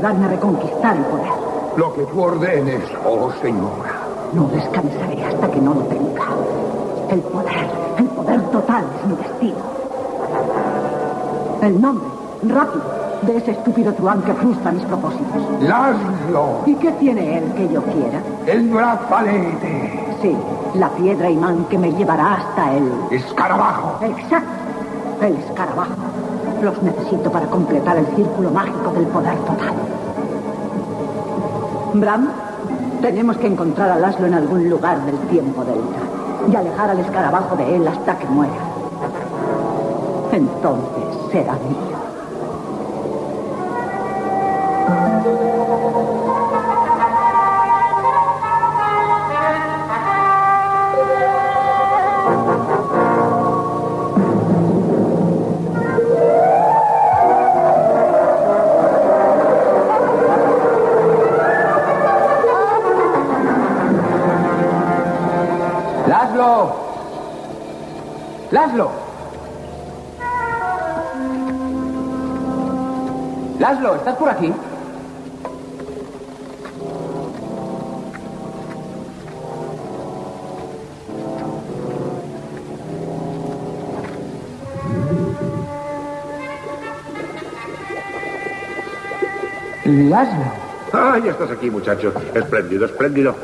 Ayudarme a reconquistar el poder. Lo que tú ordenes, oh señora. No descansaré hasta que no lo tenga. El poder, el poder total es mi destino. El nombre, rápido, de ese estúpido truán que frustra mis propósitos. Laszlo, ¿Y qué tiene él que yo quiera? el brazalete, Sí, la piedra imán que me llevará hasta él. escarabajo. Exacto, el escarabajo. Los necesito para completar el círculo mágico del poder total. Bram, tenemos que encontrar a Laszlo en algún lugar del tiempo delta y alejar al escarabajo de él hasta que muera. Entonces será mío. ¡Laszlo! ¡Laszlo! ¡Laszlo! ¿Estás por aquí? ¡Laszlo! Ah, ya estás aquí, muchacho. Espléndido, espléndido.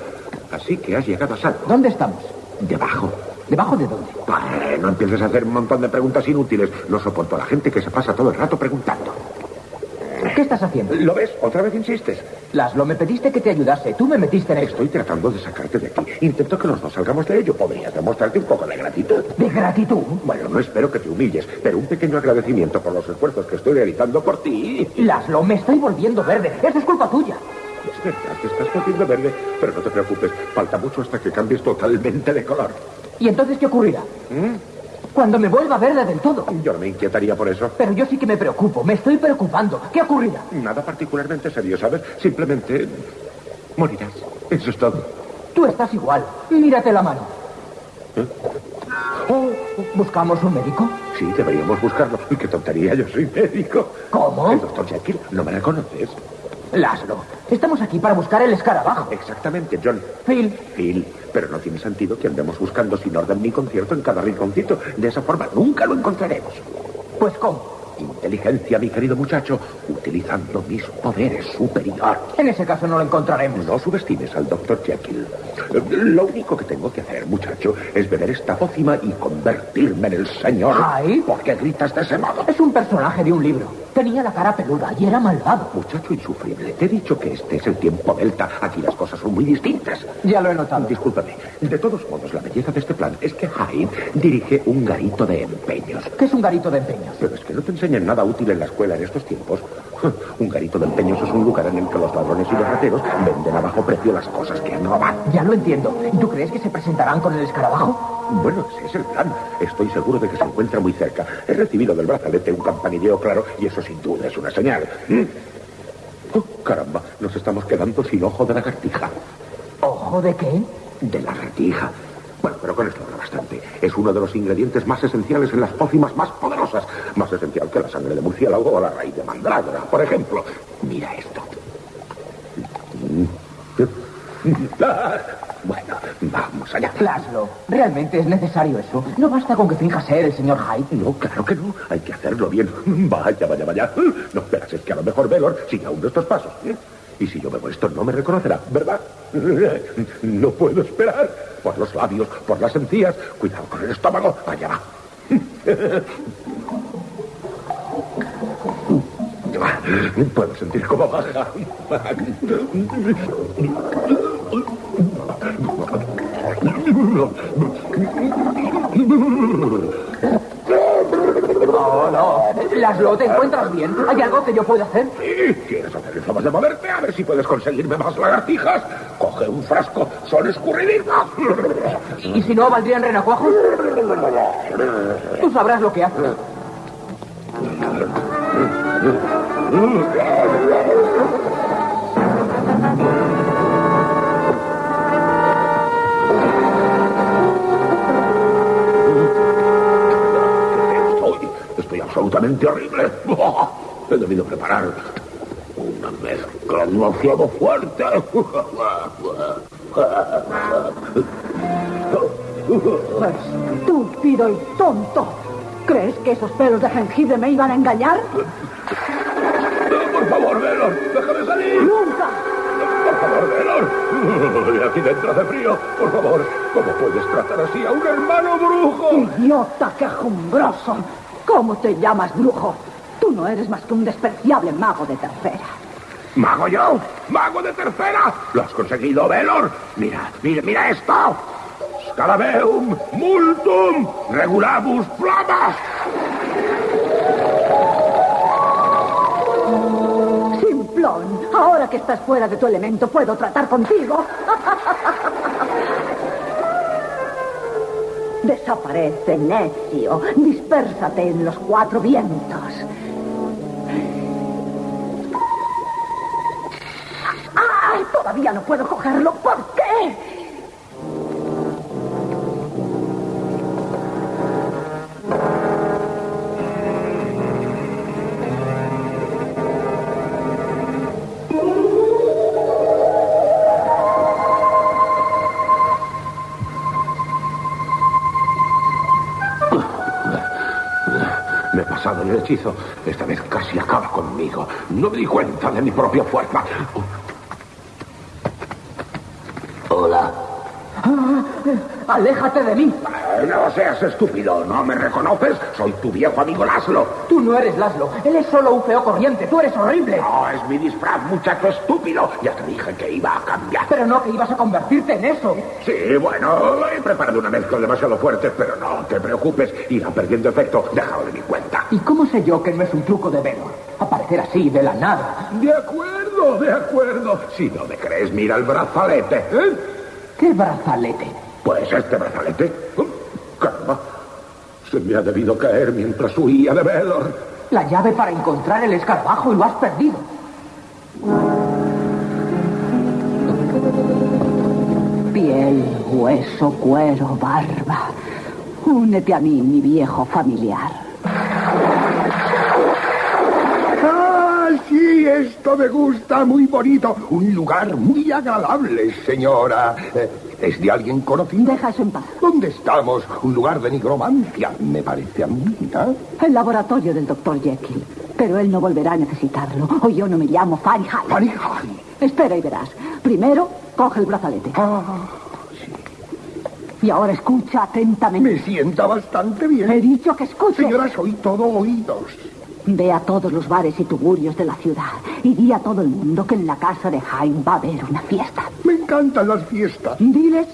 Así que has llegado a salvo. ¿Dónde estamos? Debajo. ¿Debajo de dónde? Vale, no empieces a hacer un montón de preguntas inútiles. No soporto a la gente que se pasa todo el rato preguntando. ¿Qué estás haciendo? ¿Lo ves? Otra vez insistes. Laszlo, me pediste que te ayudase. Tú me metiste en esto. Estoy tratando de sacarte de aquí. Intento que los dos salgamos de ello. Podrías demostrarte un poco de gratitud. ¿De gratitud? Bueno, no espero que te humilles, pero un pequeño agradecimiento por los esfuerzos que estoy realizando por ti. Laszlo, me estoy volviendo verde. Eso es culpa tuya. Verdad, te estás poniendo verde, pero no te preocupes. Falta mucho hasta que cambies totalmente de color. ¿Y entonces qué ocurrirá? ¿Mm? Cuando me vuelva verde del todo. Yo no me inquietaría por eso. Pero yo sí que me preocupo. Me estoy preocupando. ¿Qué ocurrirá? Nada particularmente serio, ¿sabes? Simplemente morirás. Eso es todo. Tú estás igual. Mírate la mano. ¿Eh? Oh, ¿Buscamos un médico? Sí, deberíamos buscarlo. Y qué tontería, yo soy médico. ¿Cómo? El doctor Jekyll, ¿no me reconoces? Laszlo, estamos aquí para buscar el escarabajo. Exactamente, John. Phil, Phil, pero no tiene sentido que andemos buscando sin orden ni concierto en cada rinconcito. De esa forma nunca lo encontraremos. pues ¿cómo? Inteligencia, mi querido muchacho, utilizando mis poderes superiores. En ese caso no lo encontraremos. No subestimes al doctor Jekyll. Lo único que tengo que hacer, muchacho, es beber esta pócima y convertirme en el señor. ¿Ay? ¿Por qué gritas de ese modo? Es un personaje de un libro. Tenía la cara peluda y era malvado. Muchacho insufrible, te he dicho que este es el tiempo delta. Aquí las cosas son muy distintas. Ya lo he notado. Discúlpame. De todos modos, la belleza de este plan es que Hyde dirige un garito de empeños. ¿Qué es un garito de empeños? Pero es que no te enseñan nada útil en la escuela en estos tiempos. Un garito de empeños es un lugar en el que los ladrones y los rateros venden a bajo precio las cosas que han robado. Ya lo entiendo. ¿Y tú crees que se presentarán con el escarabajo? Bueno, ese es el plan. Estoy seguro de que se encuentra muy cerca. He recibido del brazalete un campanilleo claro y eso sin duda es una señal. ¿Mm? Oh, caramba, nos estamos quedando sin ojo de lagartija. ¿Ojo de qué? De lagartija. Bueno, pero con esto habrá bastante. Es uno de los ingredientes más esenciales en las pócimas más poderosas. Más esencial que la sangre de murciélago o la raíz de mandrágora, por ejemplo. Mira esto. Bueno, vamos allá. Laszlo, ¿realmente es necesario eso? No basta con que finja ser el señor Hyde. No, claro que no. Hay que hacerlo bien. Vaya, vaya, vaya. No esperas, es que a lo mejor Velor sigue aún de estos pasos. ¿eh? Y si yo bebo esto, no me reconocerá, ¿verdad? No puedo esperar. Por los labios, por las encías. Cuidado con el estómago. Allá va. Puedo sentir cómo baja. No, no. Laszlo, ¿te encuentras bien? ¿Hay algo que yo pueda hacer? Sí, ¿Quieres hacer el favor de moverte? A ver si puedes conseguirme más lagartijas. Coge un frasco, son escurridizas. ¿Y si no, valdrían renacuajos? Tú sabrás lo que haces. Estoy, estoy absolutamente horrible. He debido preparar mezcla demasiado fuerte. Estúpido y tonto. ¿Crees que esos pelos de jengibre me iban a engañar? Por favor, Velor, déjame salir. ¡Nunca! Por favor, Velor. Aquí dentro hace frío. Por favor, ¿cómo puedes tratar así a un hermano brujo? ¡Idiota quejumbroso! ¿Cómo te llamas, brujo? Tú no eres más que un despreciable mago de tercera. ¿Mago yo? ¿Mago de tercera? ¿Lo has conseguido, Velor? Mira, mira, mira esto. Scarabeum multum regulabus flamas. Simplón, ahora que estás fuera de tu elemento, ¿puedo tratar contigo? Desaparece, necio. Dispérsate en los cuatro vientos. Todavía no puedo cogerlo. ¿Por qué? Me he pasado el hechizo. Esta vez casi acaba conmigo. No me di cuenta de mi propia fuerza. ¡Aléjate de mí! Eh, No seas estúpido. ¿No me reconoces? Soy tu viejo amigo Laszlo. Tú no eres Laszlo. Él es solo un feo corriente. Tú eres horrible. No, es mi disfraz, muchacho estúpido. Ya te dije que iba a cambiar. Pero no que ibas a convertirte en eso. Sí, bueno, he preparado una mezcla demasiado fuerte, pero no te preocupes. Irá perdiendo efecto. Déjalo de mi cuenta. ¿Y cómo sé yo que no es un truco de Velor? Aparecer así, de la nada. De acuerdo, de acuerdo. Si no me crees, mira el brazalete. ¿eh? ¿Qué brazalete? Pues este brazalete. Oh, caramba. Se me ha debido caer mientras huía de Velor. La llave para encontrar el escarabajo y lo has perdido. Piel, hueso, cuero, barba. Únete a mí, mi viejo familiar. ¡Ah, sí! Esto me gusta, muy bonito. Un lugar muy agradable, señora. Eh, ¿Es de alguien conocido? Deja eso en paz. ¿Dónde estamos? Un lugar de nigromancia, me parece a mí, ¿no? El laboratorio del doctor Jekyll. Pero él no volverá a necesitarlo. O yo no me llamo Fahrenheit. Fahrenheit. Espera y verás. Primero, coge el brazalete. Ah, Y ahora escucha atentamente. me sienta bastante bien. He dicho que escuche. Señora, soy todo oídos. Ve a todos los bares y tugurios de la ciudad y di a todo el mundo que en la casa de Hyde va a haber una fiesta. Me encantan las fiestas. Diles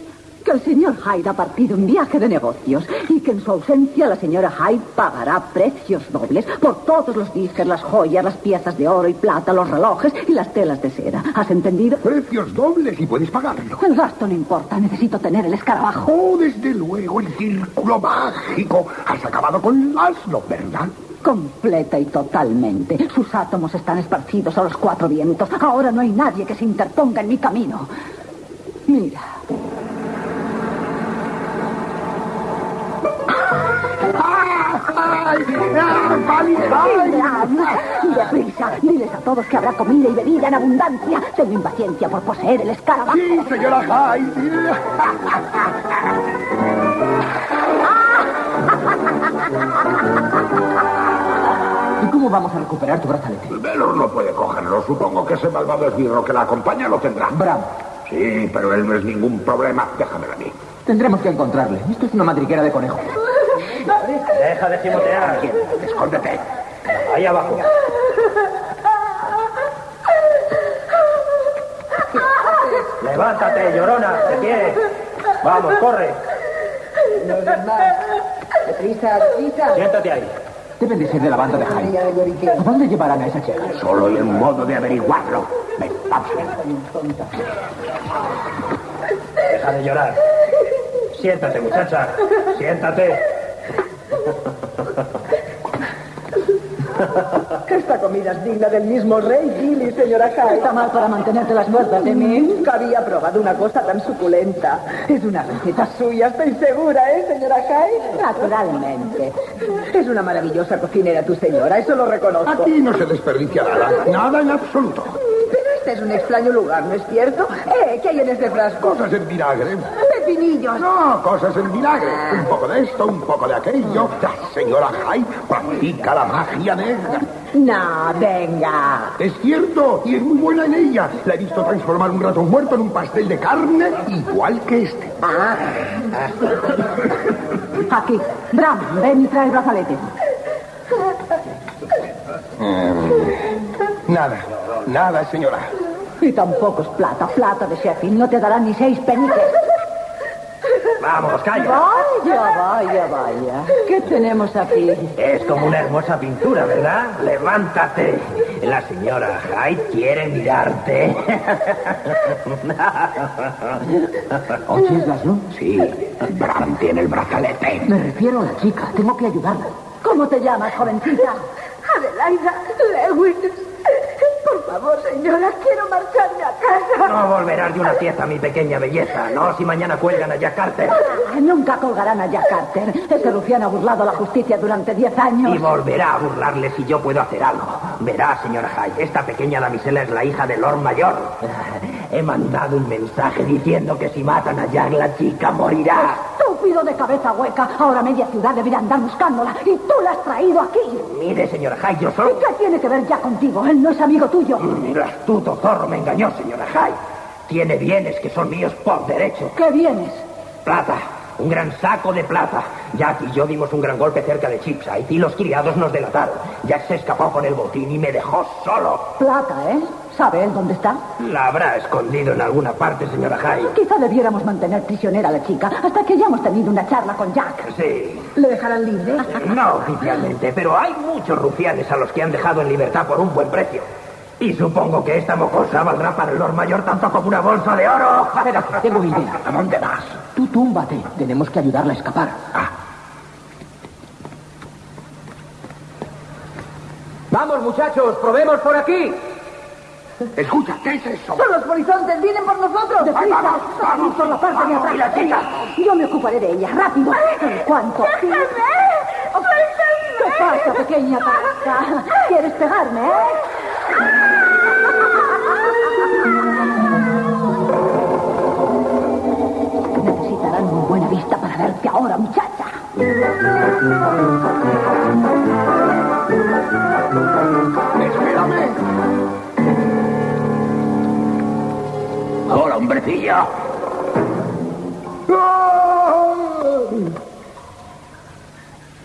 que el señor Hyde ha partido en viaje de negocios y que en su ausencia la señora Hyde pagará precios dobles por todos los disques, las joyas, las piezas de oro y plata, los relojes y las telas de seda. ¿Has entendido? Precios dobles y puedes pagarlo. El gasto no importa, necesito tener el escarabajo. Oh, desde luego, el círculo mágico. Has acabado con Laszlo, ¿verdad? Completa y totalmente. Sus átomos están esparcidos a los cuatro vientos. Ahora no hay nadie que se interponga en mi camino. Mira. ¡Deprisa! Diles a todos que habrá comida y bebida en abundancia. Tengo impaciencia por poseer el escarabajo. ¡Sí, señora Hyde! ¡Ah! cómo vamos a recuperar tu brazalete? Velor no puede cogerlo. Supongo que ese malvado esbirro que la acompaña lo tendrá. Bram, Sí, pero él no es ningún problema. Déjamelo a mí. tendremos que encontrarle. Esto es una madriguera de conejos. Deja de gimotear. Escóndete. Ahí abajo. Levántate, llorona, de pie. Vamos, corre. Deprisa, deprisa. Siéntate ahí. Deben de ser de la banda de lloriqueo. ¿A dónde llevarán a esa chica? Solo hay un modo de averiguarlo. Ven, vamos. Deja de llorar. Siéntate, muchacha. Siéntate. Esta comida es digna del mismo rey Gilly, señora Hyde. Está mal para mantenerte las muertas de mí. Nunca había probado una cosa tan suculenta. Es una receta suya, estoy segura, ¿eh, señora Hyde? Naturalmente. Es una maravillosa cocinera tu señora, eso lo reconozco. Aquí no se desperdicia nada. Nada en absoluto. Pero este es un extraño lugar, ¿no es cierto? Eh, ¿qué hay en este frasco? Cosas en vinagre. Pepinillos. No, cosas en vinagre. Un poco de esto, un poco de aquello. La señora Hyde practica la magia negra. No, venga. Es cierto, y es muy buena en ella. La he visto transformar un ratón muerto en un pastel de carne igual que este. Aquí. Bram, ven y trae el brazalete. Nada, nada, señora. Y tampoco es plata. Plata de Sheffield. No te darán ni seis peniques. Vamos, calla. Vaya, vaya, vaya. ¿Qué tenemos aquí? Es como una hermosa pintura, ¿verdad? Levántate. La señora Hyde quiere mirarte. ¿Oyes, Laszlo? Sí, Bram tiene el brazalete. Me refiero a la chica. Tengo que ayudarla. ¿Cómo te llamas, jovencita? Adelaida Lewis. Por favor, señora, quiero marcharme a casa. No volverás de una fiesta, mi pequeña belleza. No, si mañana cuelgan a Jack Carter. Ah, Nunca colgarán a Jack Carter. Ese rufián ha burlado a la justicia durante diez años. Y volverá a burlarle si yo puedo hacer algo. Verá, señora Hyde, esta pequeña damisela es la hija de Lord Mayor. He mandado un mensaje diciendo que si matan a Jack, la chica morirá. Estúpido de cabeza hueca. Ahora media ciudad debería andar buscándola. Y tú la has traído aquí. Mire, señora Hyde, yo ¿Y soy... qué tiene que ver ya contigo? Él no es amigo tuyo. El astuto zorro me engañó, señora Hyde. Tiene bienes que son míos por derecho. ¿Qué vienes? Plata. Un gran saco de plata. Jack y yo dimos un gran golpe cerca de Chipside y los criados nos delataron. Jack se escapó con el botín y me dejó solo. Plata, ¿eh? ¿Sabe él dónde está? La habrá escondido en alguna parte, señora Hyde. Quizá debiéramos mantener prisionera a la chica hasta que hayamos tenido una charla con Jack. Sí. ¿Le dejarán libre? No oficialmente, pero hay muchos rufianes a los que han dejado en libertad por un buen precio. Y supongo que esta mocosa valdrá para el Lord Mayor tanto como una bolsa de oro. Espera, tengo idea. ¿A dónde vas? Tú túmbate. Tenemos que ayudarla a escapar. Vamos, muchachos, probemos por aquí. Escucha, ¿qué es eso? Son los polizontes, vienen por nosotros. ¡Deprisa! vamos, vamos, ¡Y por la parte de atrás! y la chica. Yo me ocuparé de ella. ¡Rápido! ¿En cuánto? ¿Qué pasa, pequeña? ¿Quieres pegarme, eh? Necesitarán muy buena vista para verte ahora, muchacha. Espérame. Hola, hombrecillo.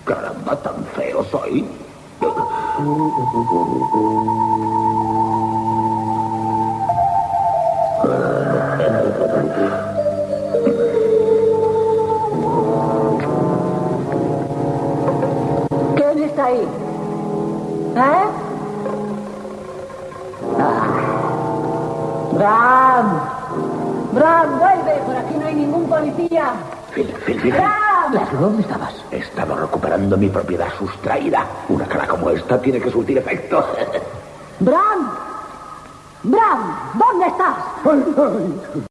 Caramba, tan feo soy. ¿Quién está ahí? ¿Eh? Ah. Bram. Bram, vuelve. Por aquí no hay ningún policía. Phil, Phil, Phil. Bram. ¿dónde estabas? He estado recuperando mi propiedad sustraída. Esta tiene que surtir efecto. Bram. Bram, ¿dónde estás? Ay, ay.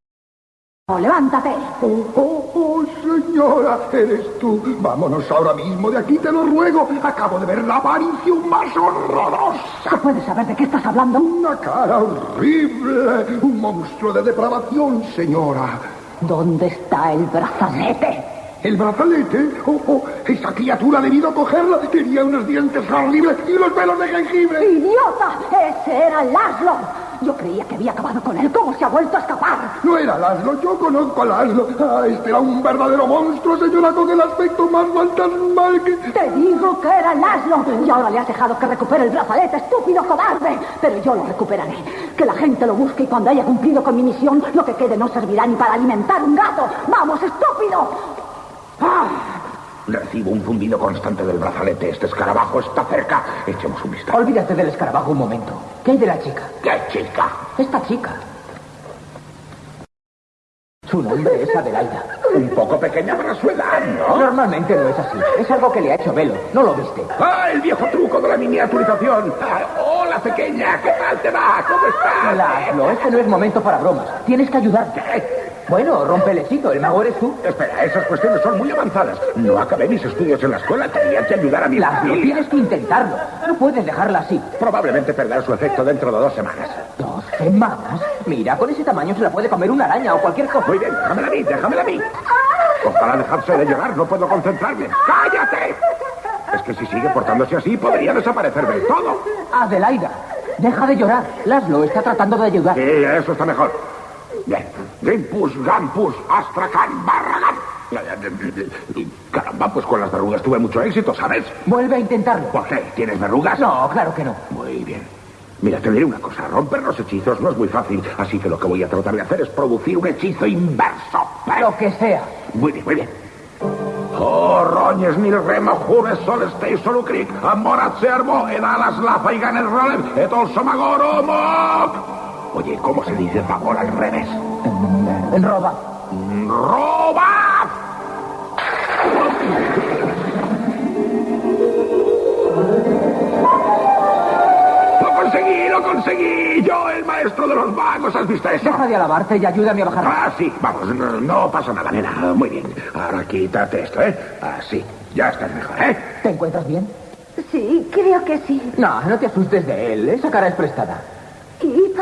Oh, levántate. Oh, oh, oh, señora, eres tú. Vámonos ahora mismo de aquí, te lo ruego. Acabo de ver la aparición más horrorosa. ¿Se puede saber de qué estás hablando? Una cara horrible. Un monstruo de depravación, señora. ¿Dónde está el brazalete? ¿El brazalete? Oh, oh, esa criatura ha debido cogerla. Tenía unos dientes horribles y unos pelos de jengibre. ¡Idiota! ¡Ese era Laszlo! Yo creía que había acabado con él. ¿Cómo se ha vuelto a escapar? No era Laszlo, yo conozco a Laszlo. Ah, este era un verdadero monstruo, señora, con el aspecto más fantasmal que... Te digo que era Laszlo. Y ahora le has dejado que recupere el brazalete, estúpido cobarde. Pero yo lo recuperaré. Que la gente lo busque y cuando haya cumplido con mi misión, lo que quede no servirá ni para alimentar un gato. ¡Vamos, estúpido! ¡Ah! Recibo un zumbido constante del brazalete. Este escarabajo está cerca. Echemos un vistazo. Olvídate del escarabajo un momento. ¿Qué hay de la chica? ¡Qué chica! Esta chica. Su nombre es Adelaida. Un poco pequeña para su edad, ¿no? Normalmente no es así. Es algo que le ha hecho Velo. ¿No lo viste? ¡Ah, el viejo truco de la miniaturización! Ah, ¡Hola, pequeña! ¿Qué tal te va? ¿Cómo estás? Laszlo, este no es momento para bromas. Tienes que ayudarte. Bueno, rompe el mago eres tú. Espera, esas cuestiones son muy avanzadas. No acabé mis estudios en la escuela. Tenía que ayudar a mi Laszlo, familia. tienes que intentarlo. No puedes dejarla así. Probablemente perderá su efecto dentro de dos semanas. ¿Dos semanas? Mira, con ese tamaño se la puede comer una araña o cualquier cosa. Muy bien, déjamela a mí, déjamela a mí. Ojalá dejarse de llorar, no puedo concentrarme. ¡Cállate! Es que si sigue portándose así, podría desaparecer del todo. Adelaida, deja de llorar. Laszlo está tratando de ayudar. Sí, eso está mejor. Bien. Grimpus, Gampus, Astracan, Barragan. Caramba, pues con las verrugas tuve mucho éxito, ¿sabes? Vuelve a intentarlo. ¿Por qué? ¿Tienes verrugas? No, claro que no. Muy bien. Mira, te diré una cosa. Romper los hechizos no es muy fácil, así que lo que voy a tratar de hacer es producir un hechizo inverso. Lo que sea. Muy bien, muy bien. Oh, roñes nil rema jures solestei solucric, amorat servo, edalas lafa y ganes rolem, et olso magoro moc. Oye, ¿cómo se dice favor al revés? En roba. ¡Roba! ¡Lo conseguí, lo conseguí! Yo, el maestro de los magos, ¿has visto eso? Deja de alabarte y ayúdame a bajar. Ah, sí, vamos, no, no pasa nada, nena. Muy bien. Ahora quítate esto, ¿eh? Así, ya estás mejor, ¿eh? ¿Te encuentras bien? Sí, creo que sí. No, no te asustes de él. Esa cara es prestada.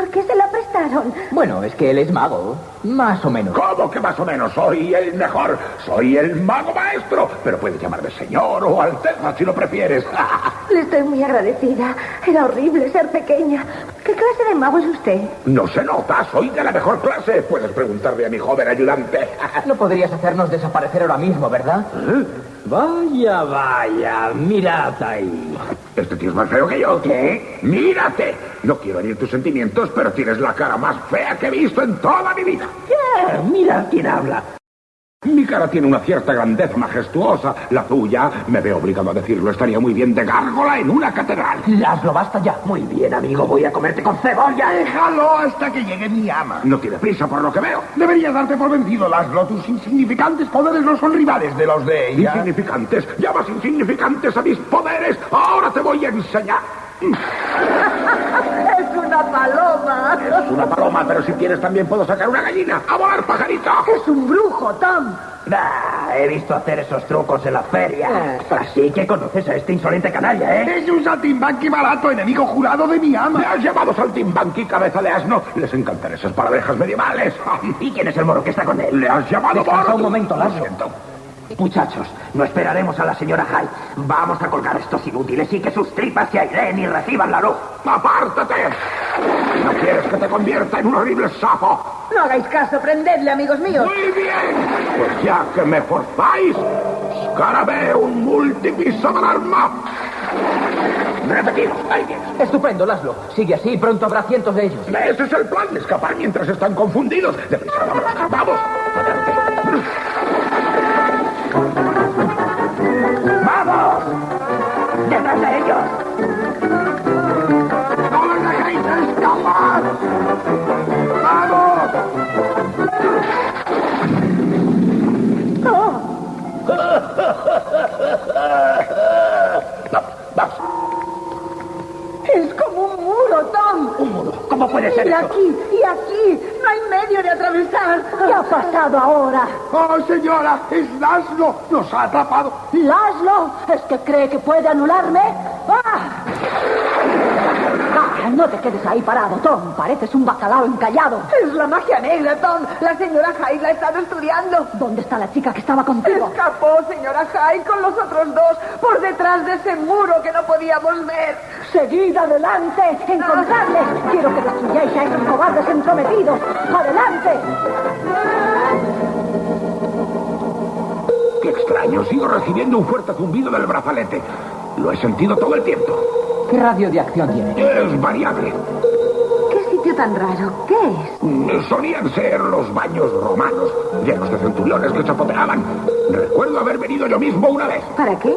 ¿Y por qué se la prestaron? Bueno, es que él es mago. Más o menos. ¿Cómo que más o menos? Soy el mejor. Soy el mago maestro. Pero puedes llamarme señor o alteza si lo prefieres. Le estoy muy agradecida. Era horrible ser pequeña. ¿Qué clase de mago es usted? No se nota, soy de la mejor clase. Puedes preguntarle a mi joven ayudante. No podrías hacernos desaparecer ahora mismo, ¿verdad? Vaya, vaya, mirad ahí. Este tío es más feo que yo. ¿Qué? Mírate. No quiero herir tus sentimientos, pero tienes la cara más fea que he visto en toda mi vida. ¿Qué? Mira quién habla. Mi cara tiene una cierta grandeza majestuosa. La tuya, me veo obligado a decirlo, estaría muy bien de gárgola en una catedral. Laszlo, basta ya. Muy bien, amigo, voy a comerte con cebolla. Déjalo hasta que llegue mi ama. No tiene prisa por lo que veo. Deberías darte por vencido, Laszlo. Tus insignificantes poderes no son rivales de los de ella. Insignificantes. Llamas insignificantes a mis poderes. Ahora te voy a enseñar. Es una paloma. Es una paloma, pero si quieres también puedo sacar una gallina. ¡A volar, pajarito! Es un brujo, Tom. Ah, he visto hacer esos trucos en la feria. Así que conoces a este insolente canalla, ¿eh? Es un saltimbanqui barato, enemigo jurado de mi ¿Me ama. has llamado saltimbanqui, cabeza de asno? Les encantan esas paradejas medievales. ¿Y quién es el moro que está con él? Le has llamado Descansa moro. un momento, Lo Laszlo. siento. Muchachos, no esperaremos a la señora Hyde. Vamos a colgar a estos inútiles y que sus tripas se airen y reciban la luz. ¡Apártate! ¿No quieres que te convierta en un horrible sapo? No hagáis caso, prendedle, amigos míos. Muy bien. Pues ya que me forzáis, Scarabeum multipiso del arma. Repetimos. Ahí tienes. Estupendo, Laszlo. Sigue así y pronto habrá cientos de ellos. Ese es el plan, escapar mientras están confundidos. Deprisa, vámonos. ¡Vamos! Adelante. ¡Vamos! ¡Detrás de ellos! Puede ser? Y eso. aquí, y aquí, no hay medio de atravesar. ¿Qué ha pasado ahora? ¡Oh, señora! ¡Es Laszlo! ¡Nos ha atrapado! ¿Laszlo? ¿Es que cree que puede anularme? ¡Ah! No te quedes ahí parado, Tom. Pareces un bacalao encallado. Es la magia negra, Tom. La señora Hyde la ha estado estudiando. ¿Dónde está la chica que estaba contigo? Escapó, señora Hyde, con los otros dos, por detrás de ese muro que no podíamos ver. Seguid adelante, encontradles. Quiero que destruyáis a esos cobardes entrometidos. ¡Adelante! ¡Qué extraño! Sigo recibiendo un fuerte zumbido del brazalete. Lo he sentido todo el tiempo. ¿Qué radio de acción tiene? Es variable. ¿Qué sitio tan raro? ¿Qué es? Solían ser los baños romanos, llenos de centuriones que chapoteaban. Recuerdo haber venido yo mismo una vez. ¿Para qué?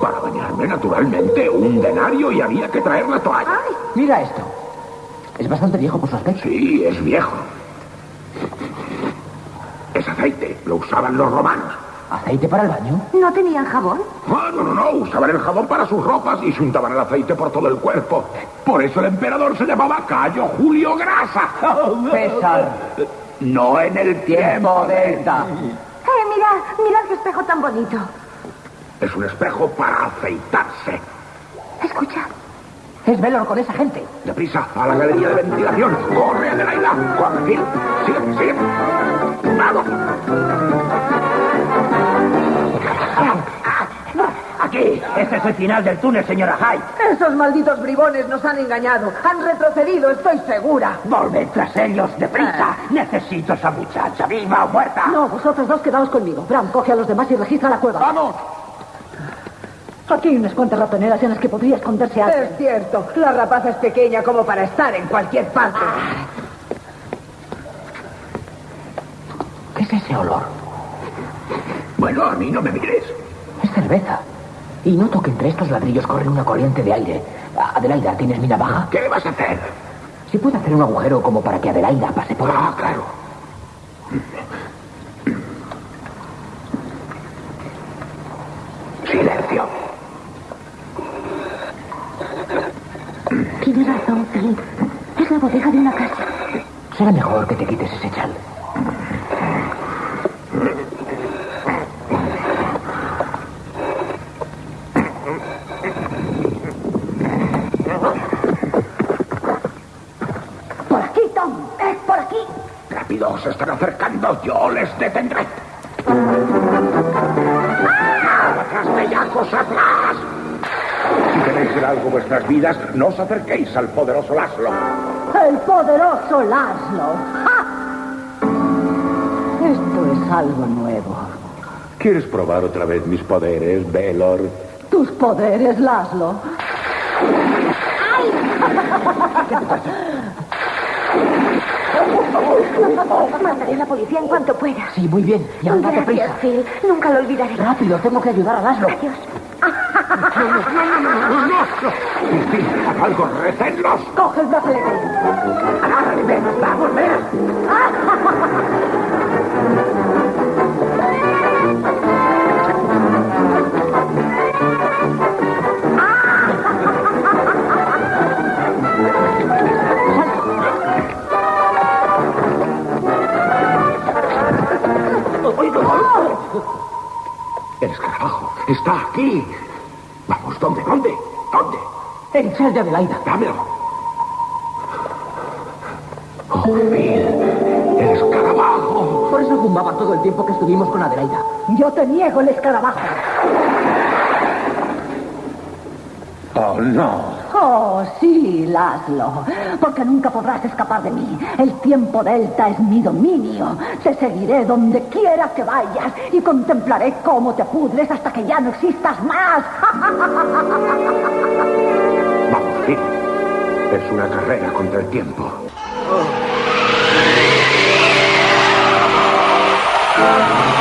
Para bañarme, naturalmente, un denario y había que traer la toalla. Mira esto. Es bastante viejo por su aspecto. Sí, es viejo. Es aceite, lo usaban los romanos. ¿Aceite para el baño? ¿No tenían jabón? Ah, no, no, no, usaban el jabón para sus ropas y se untaban el aceite por todo el cuerpo. Por eso el emperador se llamaba Cayo Julio Grasa. César. No en el tiempo Delta. Eh, mirad, mirad qué espejo tan bonito. Es un espejo para afeitarse. Escucha. Es Velor con esa gente. Deprisa, a la galería de ventilación. Corre, Adelaida. Joaquín, sigue, sigue. ¡Vamos! Aquí, este es el final del túnel, señora Hyde. Esos malditos bribones nos han engañado. Han retrocedido, estoy segura. Volved tras ellos, deprisa. Necesito esa muchacha, viva o muerta. No, vosotros dos quedaos conmigo. Bram, coge a los demás y registra la cueva. ¡Vamos! Aquí hay unas cuantas ratoneras en las que podría esconderse alguien. Es cierto, la rapaza es pequeña como para estar en cualquier parte. ¿Qué es ese olor? Bueno, a mí no me mires. Es cerveza. Y noto que entre estos ladrillos corre una corriente de aire. Adelaida, ¿tienes mi navaja? ¿Qué vas a hacer? Si puedo hacer un agujero como para que Adelaida pase por Ah, claro. Silencio. Tiene razón, Philip. Es la bodega de una casa. Será mejor que te quites ese chal. Por aquí, Tom. Es por aquí. Se están acercando. Yo les detendré. ¡Atrás, bellacos, atrás! Si queréis ser algo vuestras vidas, no os acerquéis al poderoso Laszlo. El poderoso Laszlo. ¡Ja! Esto es algo nuevo. ¿Quieres probar otra vez mis poderes, Velor? Tus poderes, Laszlo. Mandaré a la policía en cuanto pueda. Sí, muy bien. Y ahora date prisa. Phil. Nunca lo olvidaré. Rápido, tengo que ayudar a Laszlo. Adiós. En fin, haz algo, recenlos. Coge el brazalete. Agárrale, ven, vamos, ven. El escarabajo está aquí. Vamos, ¿dónde? ¿Dónde? ¿Dónde? El chal de Adelaida. Dámelo. Oh, Phil, el escarabajo. Por eso fumaba todo el tiempo que estuvimos con Adelaida. Yo te niego el escarabajo. Oh, no. Oh, sí, Laszlo. Porque nunca podrás escapar de mí. El tiempo delta es mi dominio. Te seguiré donde quiera que vayas y contemplaré cómo te pudres hasta que ya no existas más. Vamos, Phil. Es una carrera contra el tiempo. ¡Ah!